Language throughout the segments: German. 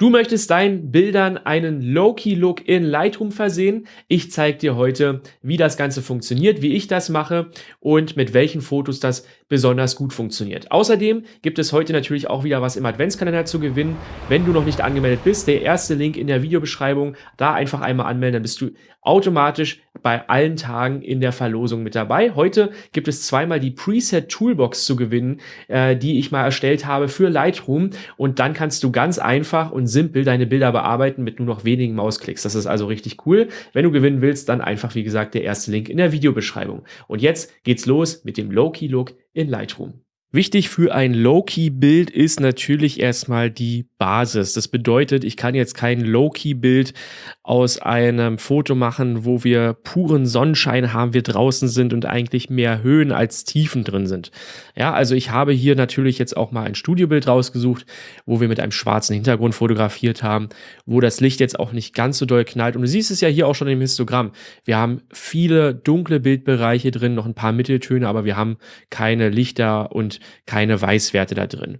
Du möchtest deinen Bildern einen Low-Key-Look in Lightroom versehen. Ich zeige dir heute, wie das Ganze funktioniert, wie ich das mache und mit welchen Fotos das besonders gut funktioniert. Außerdem gibt es heute natürlich auch wieder was im Adventskalender zu gewinnen. Wenn du noch nicht angemeldet bist, der erste Link in der Videobeschreibung, da einfach einmal anmelden, dann bist du automatisch bei allen Tagen in der Verlosung mit dabei. Heute gibt es zweimal die Preset Toolbox zu gewinnen, äh, die ich mal erstellt habe für Lightroom und dann kannst du ganz einfach und simpel deine Bilder bearbeiten mit nur noch wenigen Mausklicks. Das ist also richtig cool. Wenn du gewinnen willst, dann einfach wie gesagt der erste Link in der Videobeschreibung. Und jetzt geht's los mit dem Low-Key-Look in Lightroom. Wichtig für ein Low-Key-Bild ist natürlich erstmal die Basis. Das bedeutet, ich kann jetzt kein Low-Key-Bild aus einem Foto machen, wo wir puren Sonnenschein haben, wir draußen sind und eigentlich mehr Höhen als Tiefen drin sind. Ja, also ich habe hier natürlich jetzt auch mal ein Studiobild rausgesucht, wo wir mit einem schwarzen Hintergrund fotografiert haben, wo das Licht jetzt auch nicht ganz so doll knallt. Und du siehst es ja hier auch schon im Histogramm. Wir haben viele dunkle Bildbereiche drin, noch ein paar Mitteltöne, aber wir haben keine Lichter und keine Weißwerte da drin.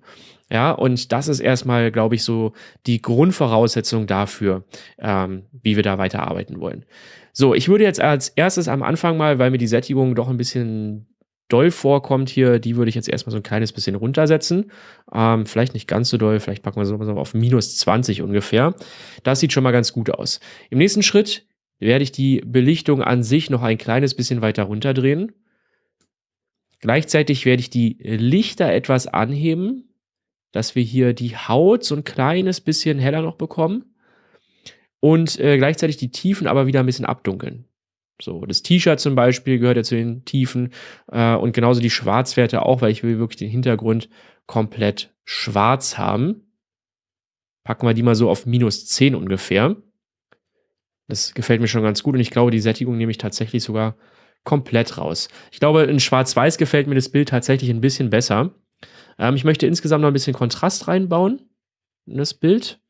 Ja, und das ist erstmal, glaube ich, so die Grundvoraussetzung dafür, ähm, wie wir da weiterarbeiten wollen. So, ich würde jetzt als erstes am Anfang mal, weil mir die Sättigung doch ein bisschen doll vorkommt hier, die würde ich jetzt erstmal so ein kleines bisschen runtersetzen. Ähm, vielleicht nicht ganz so doll, vielleicht packen wir so auf minus 20 ungefähr. Das sieht schon mal ganz gut aus. Im nächsten Schritt werde ich die Belichtung an sich noch ein kleines bisschen weiter runterdrehen. Gleichzeitig werde ich die Lichter etwas anheben, dass wir hier die Haut so ein kleines bisschen heller noch bekommen und äh, gleichzeitig die Tiefen aber wieder ein bisschen abdunkeln. So, das T-Shirt zum Beispiel gehört ja zu den Tiefen äh, und genauso die Schwarzwerte auch, weil ich will wirklich den Hintergrund komplett schwarz haben. Packen wir die mal so auf minus 10 ungefähr. Das gefällt mir schon ganz gut und ich glaube, die Sättigung nehme ich tatsächlich sogar komplett raus. Ich glaube, in Schwarz-Weiß gefällt mir das Bild tatsächlich ein bisschen besser. Ähm, ich möchte insgesamt noch ein bisschen Kontrast reinbauen in das Bild.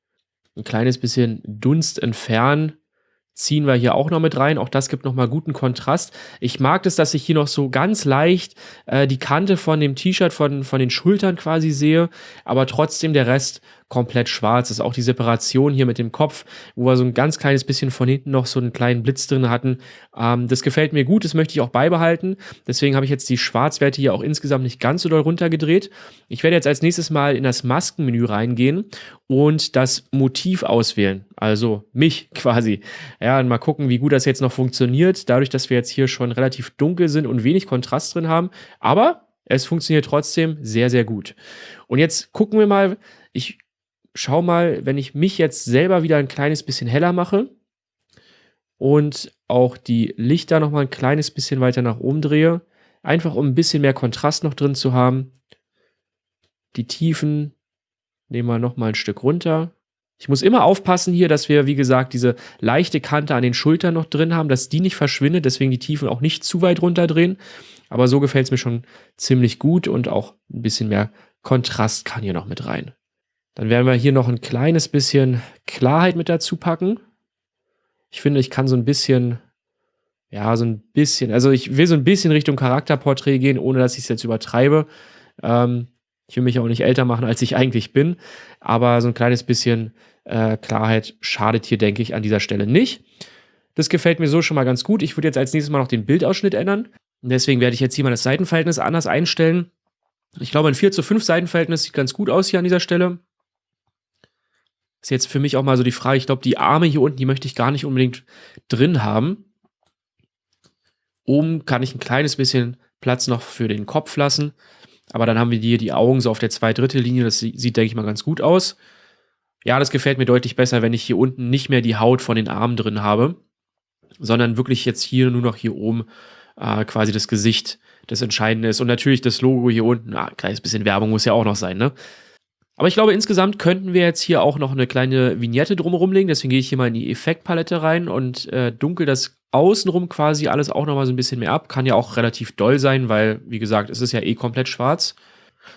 Ein kleines bisschen Dunst entfernen ziehen wir hier auch noch mit rein. Auch das gibt nochmal guten Kontrast. Ich mag es, dass ich hier noch so ganz leicht äh, die Kante von dem T-Shirt, von, von den Schultern quasi sehe, aber trotzdem der Rest komplett schwarz. Das ist auch die Separation hier mit dem Kopf, wo wir so ein ganz kleines bisschen von hinten noch so einen kleinen Blitz drin hatten. Ähm, das gefällt mir gut, das möchte ich auch beibehalten. Deswegen habe ich jetzt die Schwarzwerte hier auch insgesamt nicht ganz so doll runtergedreht. Ich werde jetzt als nächstes mal in das Maskenmenü reingehen und das Motiv auswählen. Also mich quasi. Ja, und mal gucken, wie gut das jetzt noch funktioniert. Dadurch, dass wir jetzt hier schon relativ dunkel sind und wenig Kontrast drin haben. Aber es funktioniert trotzdem sehr, sehr gut. Und jetzt gucken wir mal, ich schau mal, wenn ich mich jetzt selber wieder ein kleines bisschen heller mache und auch die Lichter noch mal ein kleines bisschen weiter nach oben drehe, einfach um ein bisschen mehr Kontrast noch drin zu haben. Die Tiefen nehmen wir noch mal ein Stück runter. Ich muss immer aufpassen hier, dass wir, wie gesagt, diese leichte Kante an den Schultern noch drin haben, dass die nicht verschwindet, deswegen die Tiefen auch nicht zu weit runterdrehen. Aber so gefällt es mir schon ziemlich gut und auch ein bisschen mehr Kontrast kann hier noch mit rein. Dann werden wir hier noch ein kleines bisschen Klarheit mit dazu packen. Ich finde, ich kann so ein bisschen, ja, so ein bisschen, also ich will so ein bisschen Richtung Charakterporträt gehen, ohne dass ich es jetzt übertreibe. Ähm, ich will mich auch nicht älter machen, als ich eigentlich bin. Aber so ein kleines bisschen äh, Klarheit schadet hier, denke ich, an dieser Stelle nicht. Das gefällt mir so schon mal ganz gut. Ich würde jetzt als nächstes mal noch den Bildausschnitt ändern. Und deswegen werde ich jetzt hier mal das Seitenverhältnis anders einstellen. Ich glaube, ein 4 zu 5 Seitenverhältnis sieht ganz gut aus hier an dieser Stelle. Ist jetzt für mich auch mal so die Frage, ich glaube, die Arme hier unten, die möchte ich gar nicht unbedingt drin haben. Oben kann ich ein kleines bisschen Platz noch für den Kopf lassen. Aber dann haben wir hier die Augen so auf der zwei Drittel Linie. Das sieht, denke ich mal, ganz gut aus. Ja, das gefällt mir deutlich besser, wenn ich hier unten nicht mehr die Haut von den Armen drin habe, sondern wirklich jetzt hier nur noch hier oben äh, quasi das Gesicht das Entscheidende ist. Und natürlich das Logo hier unten, ah, ein kleines bisschen Werbung muss ja auch noch sein, ne? Aber ich glaube, insgesamt könnten wir jetzt hier auch noch eine kleine Vignette drumherum legen. Deswegen gehe ich hier mal in die Effektpalette rein und äh, dunkel das außenrum quasi alles auch nochmal so ein bisschen mehr ab. Kann ja auch relativ doll sein, weil, wie gesagt, es ist ja eh komplett schwarz.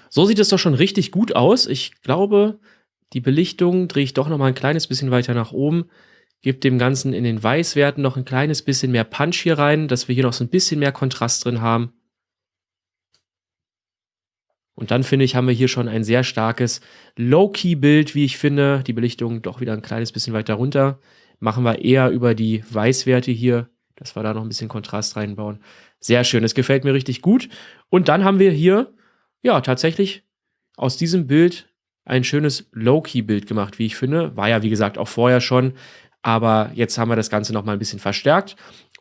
So sieht es doch schon richtig gut aus. Ich glaube, die Belichtung drehe ich doch nochmal ein kleines bisschen weiter nach oben. Gebe dem Ganzen in den Weißwerten noch ein kleines bisschen mehr Punch hier rein, dass wir hier noch so ein bisschen mehr Kontrast drin haben. Und dann finde ich, haben wir hier schon ein sehr starkes Low-Key-Bild, wie ich finde. Die Belichtung doch wieder ein kleines bisschen weiter runter. Machen wir eher über die Weißwerte hier, dass wir da noch ein bisschen Kontrast reinbauen. Sehr schön, das gefällt mir richtig gut. Und dann haben wir hier, ja, tatsächlich aus diesem Bild ein schönes Low-Key-Bild gemacht, wie ich finde. War ja, wie gesagt, auch vorher schon. Aber jetzt haben wir das Ganze noch mal ein bisschen verstärkt.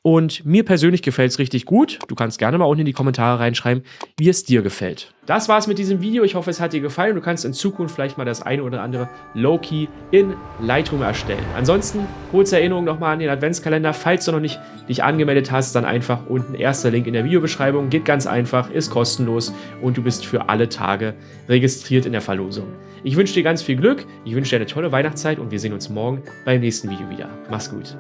Und mir persönlich gefällt es richtig gut. Du kannst gerne mal unten in die Kommentare reinschreiben, wie es dir gefällt. Das war's mit diesem Video. Ich hoffe, es hat dir gefallen. Du kannst in Zukunft vielleicht mal das eine oder andere Low-Key in Lightroom erstellen. Ansonsten, kurze Erinnerung nochmal an den Adventskalender. Falls du noch nicht dich angemeldet hast, dann einfach unten erster Link in der Videobeschreibung. Geht ganz einfach, ist kostenlos und du bist für alle Tage registriert in der Verlosung. Ich wünsche dir ganz viel Glück, ich wünsche dir eine tolle Weihnachtszeit und wir sehen uns morgen beim nächsten Video wieder. Mach's gut.